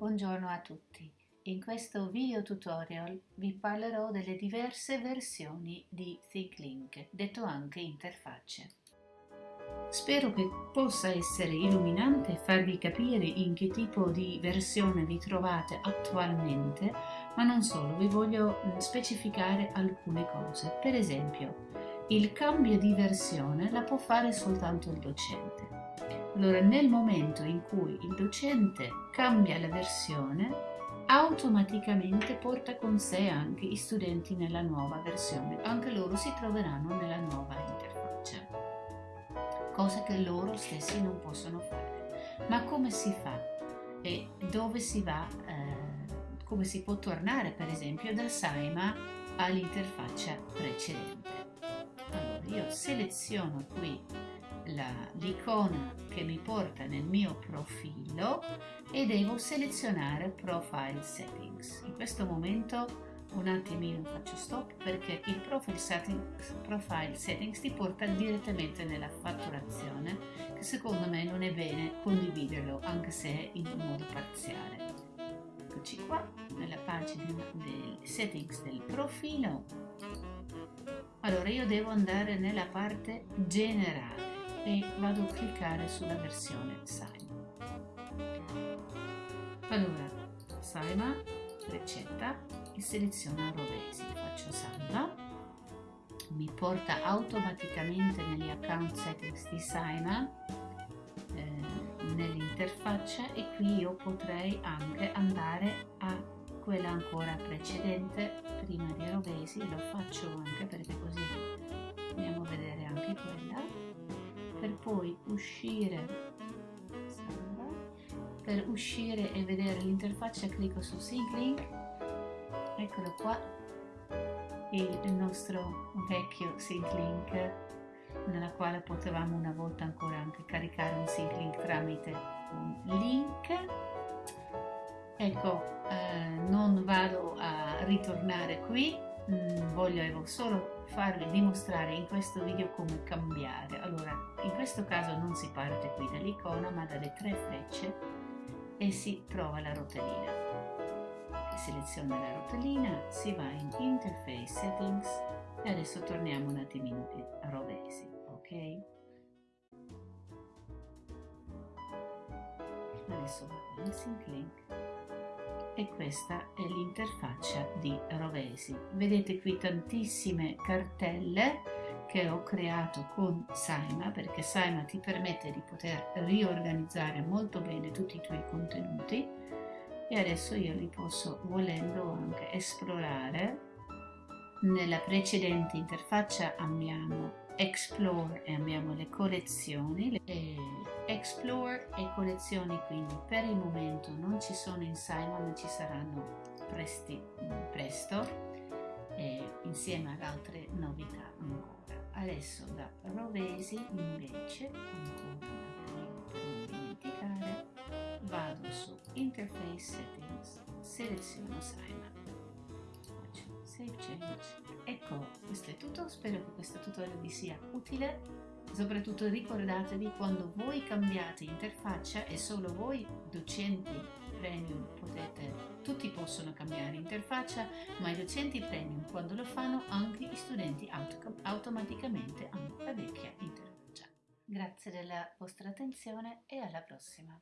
Buongiorno a tutti. In questo video tutorial vi parlerò delle diverse versioni di ThinkLink, detto anche interfacce. Spero che possa essere illuminante farvi capire in che tipo di versione vi trovate attualmente, ma non solo, vi voglio mm, specificare alcune cose. Per esempio, il cambio di versione la può fare soltanto il docente. Allora, nel momento in cui il docente cambia la versione, automaticamente porta con sé anche i studenti nella nuova versione. Anche loro si troveranno nella nuova interfaccia, cosa che loro stessi non possono fare. Ma come si fa? E dove si va? Eh, come si può tornare, per esempio, da Saima all'interfaccia precedente? Allora, io seleziono qui l'icona che mi porta nel mio profilo e devo selezionare Profile Settings. In questo momento un attimino faccio stop perché il profile settings, profile settings ti porta direttamente nella fatturazione che secondo me non è bene condividerlo anche se in modo parziale. Eccoci qua nella pagina del settings del profilo. Allora io devo andare nella parte generale e vado a cliccare sulla versione Saima. Allora, Saima, ricetta e seleziono Rovesi, faccio salva, mi porta automaticamente negli account settings di Saima eh, nell'interfaccia e qui io potrei anche andare a quella ancora precedente prima di Rovesi, lo faccio anche perché così poi uscire per uscire e vedere l'interfaccia clicco su Sync Link eccolo qua il nostro vecchio Sync Link nella quale potevamo una volta ancora anche caricare un Sync Link tramite un link. Ecco eh, non vado a ritornare qui mm, voglio solo farvi dimostrare in questo video come cambiare. Allora, in questo caso non si parte qui dall'icona ma dalle tre frecce e si trova la rotellina. Si seleziona la rotellina, si va in Interface Settings e adesso torniamo un attimino a rovesi, ok? Adesso vado in Sync Link e questa è l'interfaccia di Rovesi. Vedete qui tantissime cartelle che ho creato con Saima perché Saima ti permette di poter riorganizzare molto bene tutti i tuoi contenuti e adesso io li posso volendo anche esplorare. Nella precedente interfaccia abbiamo Explore e abbiamo le collezioni. E Explore e collezioni quindi per il momento ci sono in Simon ci saranno presti, presto eh, insieme ad altre novità ancora. Adesso da Rovesi invece, ancora vado su Interface Settings, seleziono Simon Save Change. Ecco, questo è tutto, spero che questo tutorial vi sia utile. Soprattutto ricordatevi quando voi cambiate interfaccia e solo voi docenti premium potete, tutti possono cambiare interfaccia, ma i docenti premium quando lo fanno anche gli studenti auto, automaticamente hanno la vecchia interfaccia. Grazie della vostra attenzione e alla prossima!